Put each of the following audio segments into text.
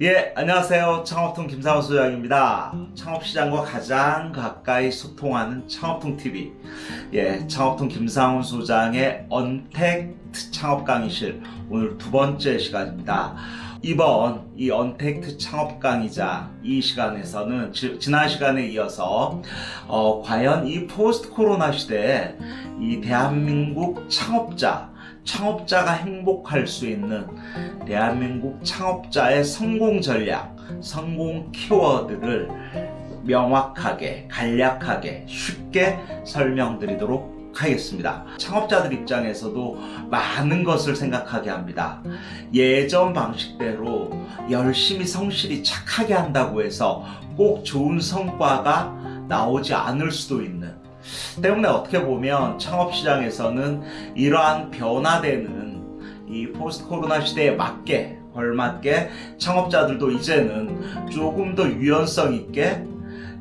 예, 안녕하세요. 창업통 김상훈 소장입니다. 창업시장과 가장 가까이 소통하는 창업통TV. 예, 창업통 김상훈 소장의 언택트 창업 강의실. 오늘 두 번째 시간입니다. 이번 이 언택트 창업 강의자 이 시간에서는 지, 지난 시간에 이어서 어, 과연 이 포스트 코로나 시대에 이 대한민국 창업자 창업자가 행복할 수 있는 대한민국 창업자의 성공 전략, 성공 키워드를 명확하게, 간략하게, 쉽게 설명드리도록 하겠습니다. 창업자들 입장에서도 많은 것을 생각하게 합니다. 예전 방식대로 열심히 성실히 착하게 한다고 해서 꼭 좋은 성과가 나오지 않을 수도 있는 때문에 어떻게 보면 창업시장에서는 이러한 변화되는 이 포스트 코로나 시대에 맞게 걸맞게 창업자들도 이제는 조금 더 유연성 있게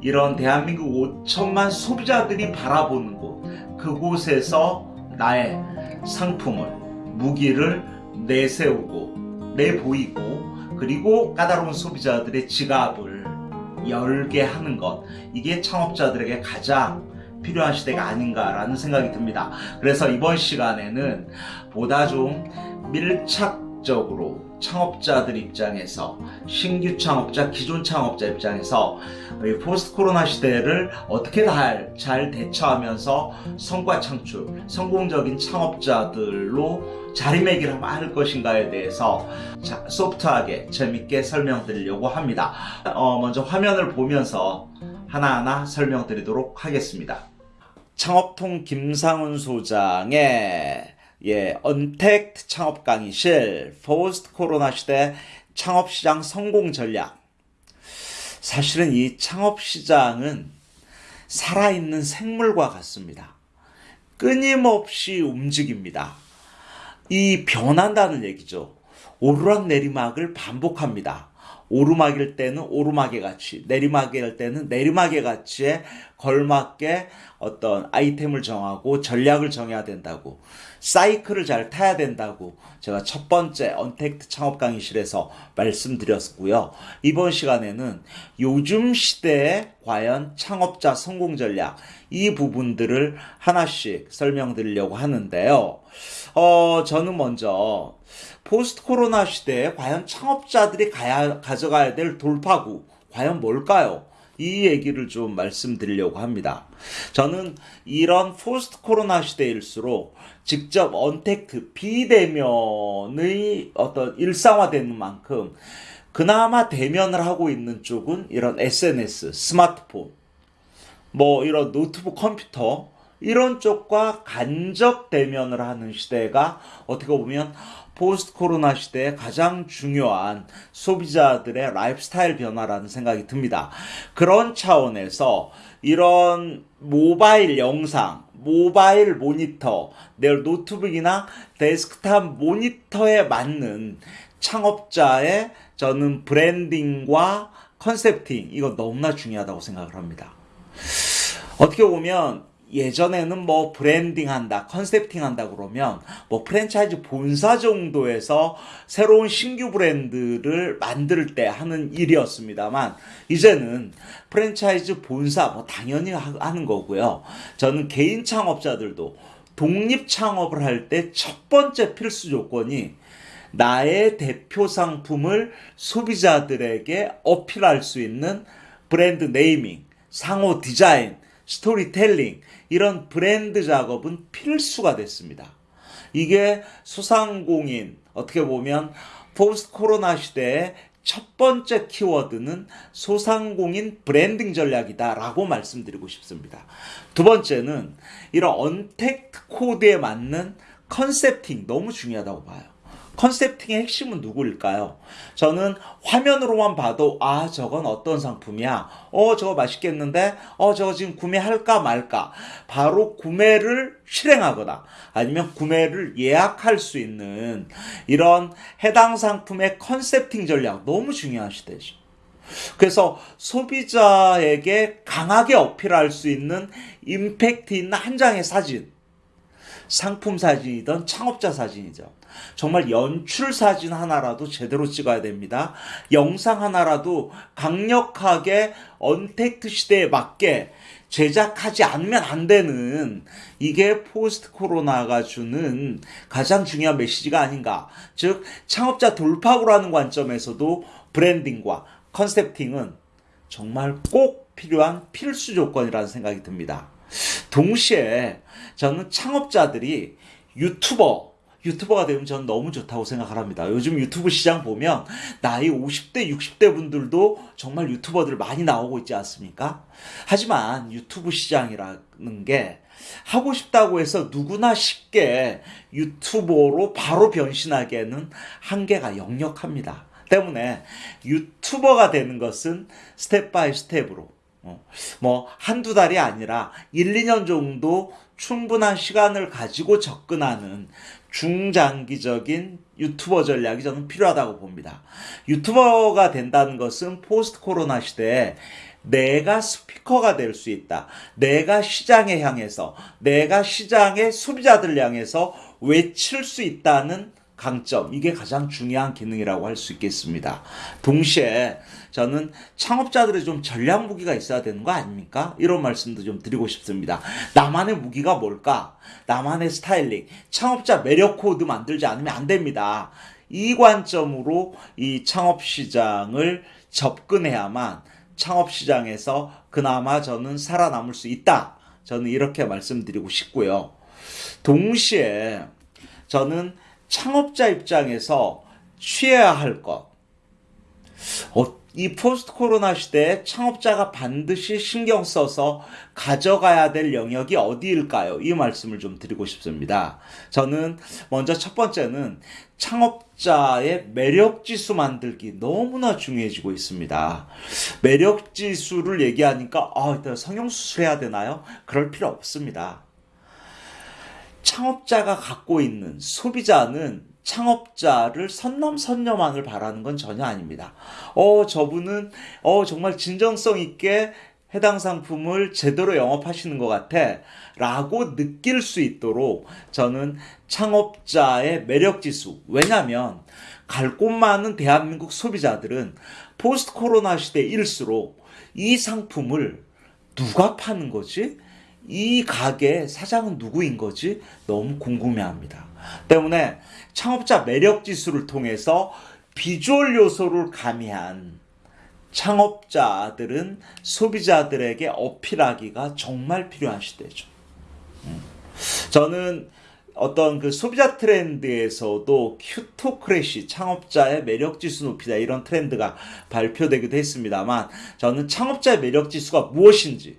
이런 대한민국 5천만 소비자들이 바라보는 곳 그곳에서 나의 상품을 무기를 내세우고 내보이고 그리고 까다로운 소비자들의 지갑을 열게 하는 것. 이게 창업자들에게 가장 필요한 시대가 아닌가라는 생각이 듭니다. 그래서 이번 시간에는 보다 좀 밀착적으로 창업자들 입장에서 신규 창업자, 기존 창업자 입장에서 포스트 코로나 시대를 어떻게 잘 대처하면서 성과 창출, 성공적인 창업자들로 자리매김을 할 것인가에 대해서 소프트하게 재밌게 설명드리려고 합니다. 어, 먼저 화면을 보면서 하나하나 설명드리도록 하겠습니다. 창업통 김상훈 소장의 예, 언택트 창업 강의실 포스트 코로나 시대 창업시장 성공 전략 사실은 이 창업시장은 살아있는 생물과 같습니다. 끊임없이 움직입니다. 이 변한다는 얘기죠. 오르락 내리막을 반복합니다. 오르막일 때는 오르막의 가치, 내리막일 때는 내리막의 가치에 걸맞게 어떤 아이템을 정하고 전략을 정해야 된다고 사이클을 잘 타야 된다고 제가 첫 번째 언택트 창업 강의실에서 말씀드렸고요. 이번 시간에는 요즘 시대에 과연 창업자 성공 전략 이 부분들을 하나씩 설명드리려고 하는데요. 어, 저는 먼저 포스트 코로나 시대에 과연 창업자들이 가야, 가져가야 될 돌파구 과연 뭘까요? 이 얘기를 좀 말씀드리려고 합니다. 저는 이런 포스트 코로나 시대일수록 직접 언택트 비대면의 어떤 일상화되는 만큼 그나마 대면을 하고 있는 쪽은 이런 SNS, 스마트폰, 뭐 이런 노트북 컴퓨터 이런 쪽과 간접 대면을 하는 시대가 어떻게 보면 포스트 코로나 시대에 가장 중요한 소비자들의 라이프스타일 변화라는 생각이 듭니다. 그런 차원에서 이런 모바일 영상, 모바일 모니터, 내 노트북이나 데스크탑 모니터에 맞는 창업자의 저는 branding과 concepting 이거 너무나 중요하다고 생각을 합니다. 어떻게 보면 예전에는 뭐 브랜딩 한다, concepting 한다 그러면 뭐 프랜차이즈 본사 정도에서 새로운 신규 브랜드를 만들 때 하는 일이었습니다만 이제는 프랜차이즈 본사 뭐 당연히 하는 거고요. 저는 개인 창업자들도 독립 창업을 할 때 첫 번째 필수 조건이 나의 대표 상품을 소비자들에게 어필할 수 있는 브랜드 네이밍, 상호 디자인, 스토리텔링 이런 브랜드 작업은 필수가 됐습니다. 이게 소상공인 어떻게 보면 포스트 코로나 시대에 첫 번째 키워드는 소상공인 브랜딩 전략이다라고 말씀드리고 싶습니다. 두 번째는 이런 언택트 코드에 맞는 컨셉팅 너무 중요하다고 봐요. 컨셉팅의 핵심은 누구일까요? 저는 화면으로만 봐도 아 저건 어떤 상품이야 어 저거 맛있겠는데 어 저거 지금 구매할까 말까 바로 구매를 실행하거나 아니면 구매를 예약할 수 있는 이런 해당 상품의 컨셉팅 전략 너무 중요한 시대죠. 그래서 소비자에게 강하게 어필할 수 있는 임팩트 있는 한 장의 사진 상품 사진이든 창업자 사진이죠. 정말 연출 사진 하나라도 제대로 찍어야 됩니다. 영상 하나라도 강력하게 언택트 시대에 맞게 제작하지 않으면 안 되는 이게 포스트 코로나가 주는 가장 중요한 메시지가 아닌가. 즉, 창업자 돌파구라는 관점에서도 브랜딩과 컨셉팅은 정말 꼭 필요한 필수 조건이라는 생각이 듭니다. 동시에 저는 창업자들이 유튜버, 유튜버가 되면 저는 너무 좋다고 생각을 합니다. 요즘 유튜브 시장 보면 나이 50대, 60대 분들도 정말 유튜버들 많이 나오고 있지 않습니까? 하지만 유튜브 시장이라는 게 하고 싶다고 해서 누구나 쉽게 유튜버로 바로 변신하기에는 한계가 역력합니다. 때문에 유튜버가 되는 것은 step by step으로 어, 뭐 한두 달이 아니라 1, 2년 정도 충분한 시간을 가지고 접근하는 중장기적인 유튜버 전략이 저는 필요하다고 봅니다. 유튜버가 된다는 것은 포스트 코로나 시대에 내가 스피커가 될 수 있다. 내가 시장에 향해서, 내가 시장의 소비자들 향해서 외칠 수 있다는 강점, 이게 가장 중요한 기능이라고 할 수 있겠습니다. 동시에 저는 창업자들의 좀 전략 무기가 있어야 되는 거 아닙니까? 이런 말씀도 좀 드리고 싶습니다. 나만의 무기가 뭘까? 나만의 스타일링, 창업자 매력 코드 만들지 않으면 안 됩니다. 이 관점으로 이 창업 시장을 접근해야만 창업 시장에서 그나마 저는 살아남을 수 있다. 저는 이렇게 말씀드리고 싶고요. 동시에 저는 창업자 입장에서 취해야 할 것. 어, 이 포스트 코로나 시대에 창업자가 반드시 신경 써서 가져가야 될 영역이 어디일까요? 이 말씀을 좀 드리고 싶습니다. 저는 먼저 첫 번째는 창업자의 매력 지수 만들기 너무나 중요해지고 있습니다. 매력 지수를 얘기하니까 아, 성형수술 해야 되나요? 그럴 필요 없습니다. 창업자가 갖고 있는 소비자는 창업자를 선남선녀만을 바라는 건 전혀 아닙니다. 어, 저분은 어, 정말 진정성 있게 해당 상품을 제대로 영업하시는 것 같아 라고 느낄 수 있도록 저는 창업자의 매력 지수 왜냐면 갈 곳 많은 대한민국 소비자들은 포스트 코로나 시대일수록 이 상품을 누가 파는 거지? 이 가게 사장은 누구인 거지? 너무 궁금해합니다. 때문에 창업자 매력 지수를 통해서 비주얼 요소를 가미한 창업자들은 소비자들에게 어필하기가 정말 필요한 시대죠. 음. 저는 어떤 그 소비자 트렌드에서도 cutocracy 창업자의 매력 지수 높이다 이런 트렌드가 발표되기도 했습니다만 저는 창업자의 매력 지수가 무엇인지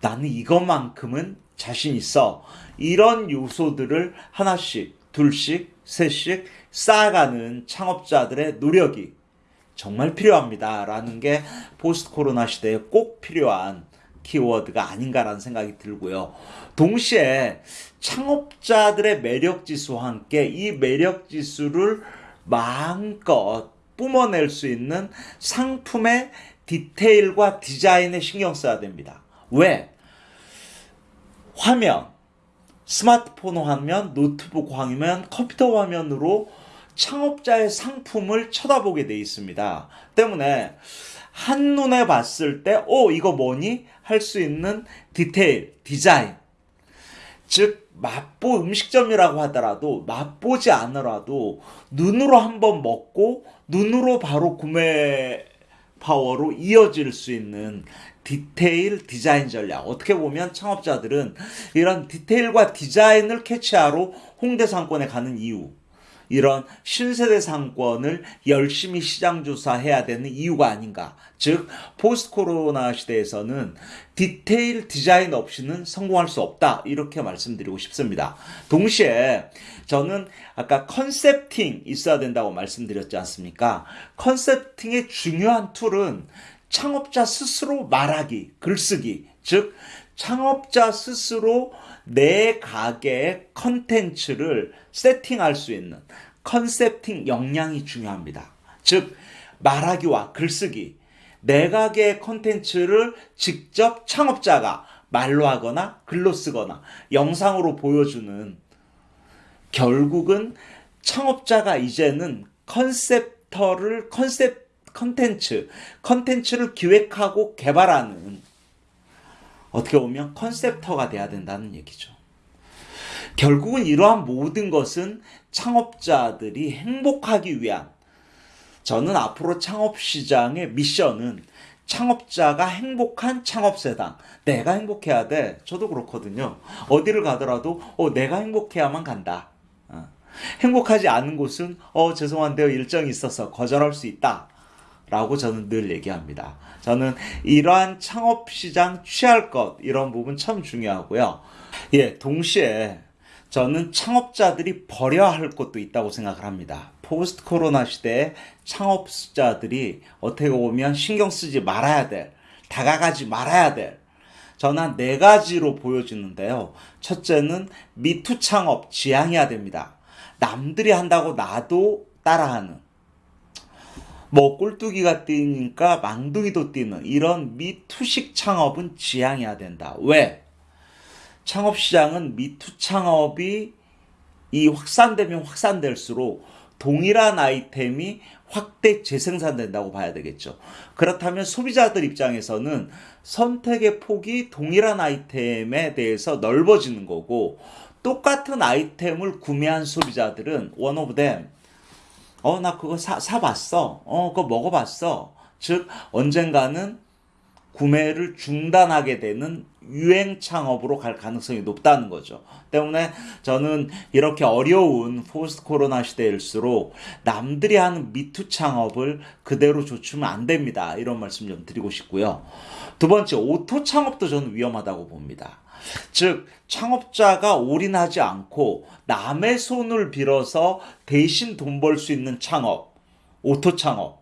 나는 이것만큼은 자신 있어. 이런 요소들을 하나씩, 둘씩, 셋씩 쌓아가는 창업자들의 노력이 정말 필요합니다. 라는 게 포스트 코로나 시대에 꼭 필요한 키워드가 아닌가라는 생각이 들고요. 동시에 창업자들의 매력 지수와 함께 이 매력 지수를 마음껏 뿜어낼 수 있는 상품의 디테일과 디자인에 신경 써야 됩니다. 왜? 화면, 스마트폰 화면, 노트북 화면, 컴퓨터 화면으로 창업자의 상품을 쳐다보게 돼 있습니다. 때문에 한눈에 봤을 때, 어, 이거 뭐니? 할 수 있는 디테일, 디자인. 즉, 맛보 음식점이라고 하더라도, 맛보지 않더라도, 눈으로 한번 먹고, 눈으로 바로 구매 파워로 이어질 수 있는 디테일 디자인 전략. 어떻게 보면 창업자들은 이런 디테일과 디자인을 캐치하러 홍대 상권에 가는 이유. 이런 신세대 상권을 열심히 시장 조사해야 되는 이유가 아닌가. 즉, 포스트 코로나 시대에서는 디테일 디자인 없이는 성공할 수 없다. 이렇게 말씀드리고 싶습니다. 동시에 저는 아까 concepting 있어야 된다고 말씀드렸지 않습니까? concepting의 중요한 툴은 창업자 스스로 말하기, 글쓰기, 즉 창업자 스스로 내 가게의 컨텐츠를 세팅할 수 있는 concepting 역량이 중요합니다. 즉 말하기와 글쓰기, 내 가게의 컨텐츠를 직접 창업자가 말로 하거나 글로 쓰거나 영상으로 보여주는 결국은 창업자가 이제는 concepter를 컨셉 컨텐츠 컨텐츠를 기획하고 개발하는 어떻게 보면 컨셉터가 돼야 된다는 얘기죠. 결국은 이러한 모든 것은 창업자들이 행복하기 위한 저는 앞으로 창업 시장의 미션은 창업자가 행복한 창업세상. 내가 행복해야 돼. 저도 그렇거든요. 어디를 가더라도 어, 내가 행복해야만 간다. 어. 행복하지 않은 곳은 어 죄송한데요 일정이 있어서 거절할 수 있다. 라고 저는 늘 얘기합니다. 저는 이러한 창업 시장 취할 것 이런 부분 참 중요하고요. 예, 동시에 저는 창업자들이 버려야 할 것도 있다고 생각을 합니다. 포스트 코로나 시대에 창업자들이 어떻게 보면 신경 쓰지 말아야 될, 다가가지 말아야 될, 저는 한 네 가지로 보여지는데요. 첫째는 미투 창업 지향해야 됩니다. 남들이 한다고 나도 따라하는. 뭐 꼴뚜기가 뛰니까 망둥이도 뛰는 이런 미투식 창업은 지향해야 된다. 왜? 창업 시장은 미투 창업이 이 확산되면 확산될수록 동일한 아이템이 확대 재생산된다고 봐야 되겠죠. 그렇다면 소비자들 입장에서는 선택의 폭이 동일한 아이템에 대해서 넓어지는 거고 똑같은 아이템을 구매한 소비자들은 one of them 어 나 그거 사, 사봤어 어 그거 먹어봤어 즉 언젠가는 구매를 중단하게 되는 유행 창업으로 갈 가능성이 높다는 거죠. 때문에 저는 이렇게 어려운 포스트 코로나 시대일수록 남들이 하는 me too 창업을 그대로 좇으면 안 됩니다. 이런 말씀 좀 드리고 싶고요. 두 번째, auto 창업도 저는 위험하다고 봅니다. 즉, 창업자가 올인하지 않고 남의 손을 빌어서 대신 돈 벌 수 있는 창업, auto 창업.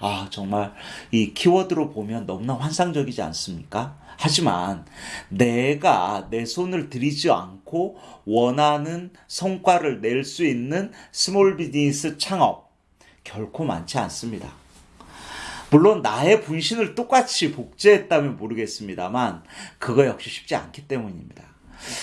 아, 정말 이 키워드로 보면 너무나 환상적이지 않습니까? 하지만 내가 내 손을 들이지 않고 원하는 성과를 낼 수 있는 small business 창업 결코 많지 않습니다. 물론 나의 분신을 똑같이 복제했다면 모르겠습니다만 그거 역시 쉽지 않기 때문입니다.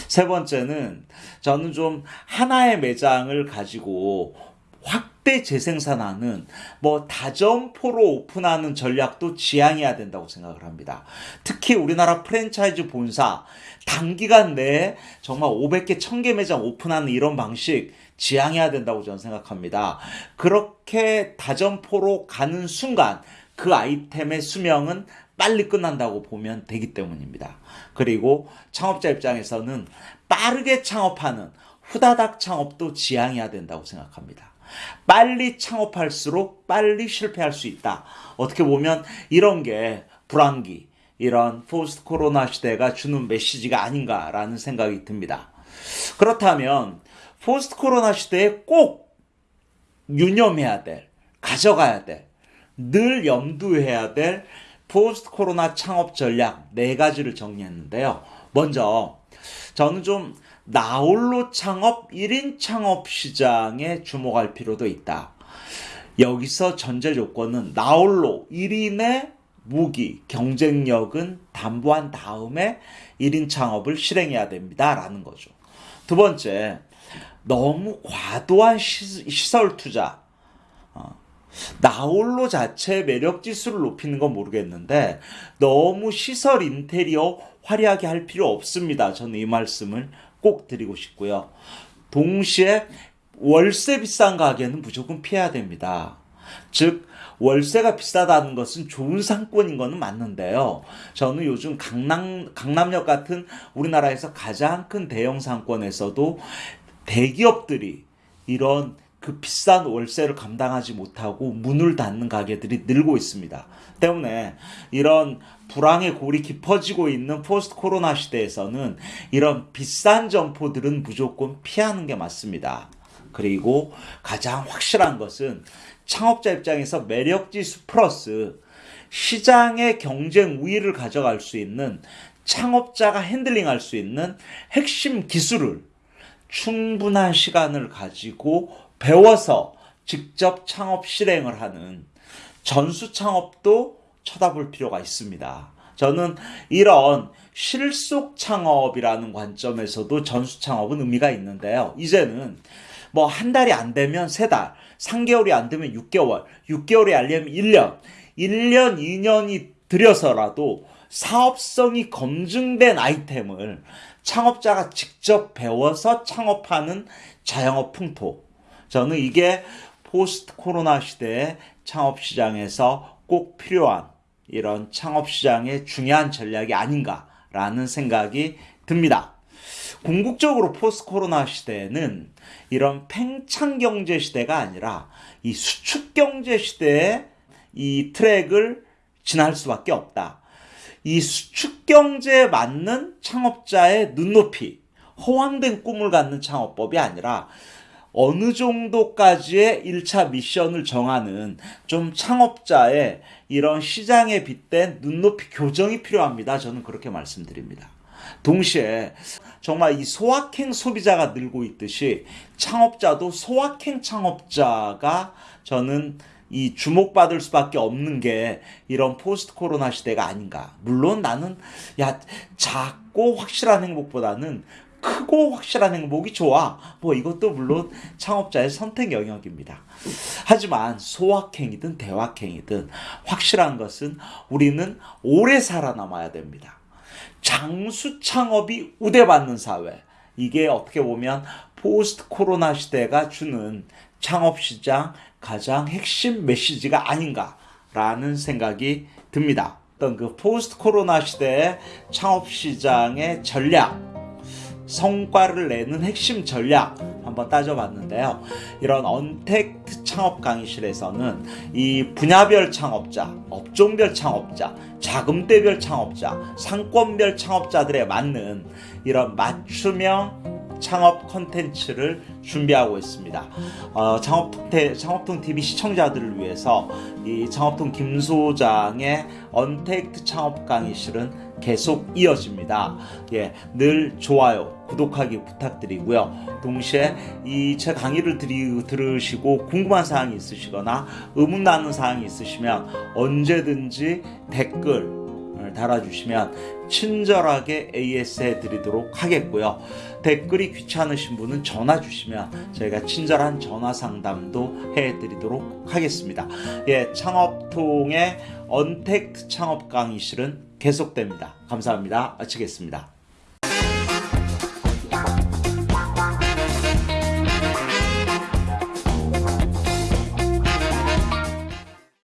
세 번째는 저는 좀 하나의 매장을 가지고 확대 재생산하는 뭐 다점포로 오픈하는 전략도 지향해야 된다고 생각을 합니다. 특히 우리나라 프랜차이즈 본사 단기간 내에 정말 500개, 1000개 매장 오픈하는 이런 방식 지향해야 된다고 저는 생각합니다. 그렇게 다점포로 가는 순간 그 아이템의 수명은 빨리 끝난다고 보면 되기 때문입니다. 그리고 창업자 입장에서는 빠르게 창업하는 후다닥 창업도 지양해야 된다고 생각합니다. 빨리 창업할수록 빨리 실패할 수 있다. 어떻게 보면 이런 게 불황기, 이런 포스트 코로나 시대가 주는 메시지가 아닌가라는 생각이 듭니다. 그렇다면 포스트 코로나 시대에 꼭 유념해야 될, 가져가야 될, 늘 염두해야 될 포스트 코로나 창업 전략 네 가지를 정리했는데요. 먼저 저는 좀 나홀로 창업 1인 창업 시장에 주목할 필요도 있다. 여기서 전제 조건은 나홀로 1인의 무기, 경쟁력은 담보한 다음에 1인 창업을 실행해야 됩니다. 라는 거죠. 두 번째, 너무 과도한 시 설 투자. 어, 나홀로 자체 매력 지수를 높이는 건 모르겠는데 너무 시설 인테리어 화려하게 할 필요 없습니다. 저는 이 말씀을 꼭 드리고 싶고요. 동시에 월세 비싼 가게는 무조건 피해야 됩니다. 즉 월세가 비싸다는 것은 좋은 상권인 것은 맞는데요. 저는 요즘 강남 강남역 같은 우리나라에서 가장 큰 대형 상권에서도 대기업들이 이런 그 비싼 월세를 감당하지 못하고 문을 닫는 가게들이 늘고 있습니다. 때문에 이런 불황의 골이 깊어지고 있는 포스트 코로나 시대에서는 이런 비싼 점포들은 무조건 피하는 게 맞습니다. 그리고 가장 확실한 것은 창업자 입장에서 매력지수 플러스 시장의 경쟁 우위를 가져갈 수 있는 창업자가 핸들링할 수 있는 핵심 기술을 충분한 시간을 가지고 배워서 직접 창업 실행을 하는 전수 창업도 쳐다볼 필요가 있습니다. 저는 이런 실속 창업이라는 관점에서도 전수 창업은 의미가 있는데요. 이제는 뭐 한 달이 안 되면 세 달, 3개월이 안 되면 6개월, 6개월이 알려면 1년, 1년, 2년이 들여서라도 사업성이 검증된 아이템을 창업자가 직접 배워서 창업하는 자영업 풍토. 저는 이게 포스트 코로나 시대의 창업 시장에서 꼭 필요한 이런 창업 시장의 중요한 전략이 아닌가라는 생각이 듭니다. 궁극적으로 포스트 코로나 시대에는 이런 팽창 경제 시대가 아니라 이 수축 경제 시대의 이 트랙을 지날 수밖에 없다. 이 수축 경제에 맞는 창업자의 눈높이, 허황된 꿈을 갖는 창업법이 아니라 어느 정도까지의 1차 미션을 정하는 좀 창업자의 이런 시장에 빗댄 눈높이 교정이 필요합니다. 저는 그렇게 말씀드립니다. 동시에 정말 이 소확행 소비자가 늘고 있듯이 창업자도 소확행 창업자가 저는 이 주목받을 수밖에 없는 게 이런 포스트 코로나 시대가 아닌가. 물론 나는 야 작고 확실한 행복보다는 크고 확실한 행복이 좋아. 뭐 이것도 물론 창업자의 선택 영역입니다. 하지만 소확행이든 대확행이든 확실한 것은 우리는 오래 살아남아야 됩니다. 장수 창업이 우대받는 사회. 이게 어떻게 보면 포스트 코로나 시대가 주는 창업 시장 가장 핵심 메시지가 아닌가라는 생각이 듭니다. 어떤 그 포스트 코로나 시대의 창업 시장의 전략 성과를 내는 핵심 전략 한번 따져봤는데요. 이런 언택트 창업 강의실에서는 이 분야별 창업자, 업종별 창업자, 자금대별 창업자, 상권별 창업자들에 맞는 이런 맞춤형 창업 컨텐츠를 준비하고 있습니다. 어, 창업통, 창업통 TV 시청자들을 위해서 이 창업통 김 소장의 언택트 창업 강의실은 계속 이어집니다. 예, 늘 좋아요, 구독하기 부탁드리고요. 동시에 이 제 강의를 들이, 들으시고 궁금한 사항이 있으시거나 의문 나는 사항이 있으시면 언제든지 댓글 달아주시면 친절하게 AS 해드리도록 하겠고요. 댓글이 귀찮으신 분은 전화 주시면 저희가 친절한 전화 상담도 해드리도록 하겠습니다. 예, 창업통의 언택트 창업 강의실은 계속됩니다. 감사합니다. 마치겠습니다.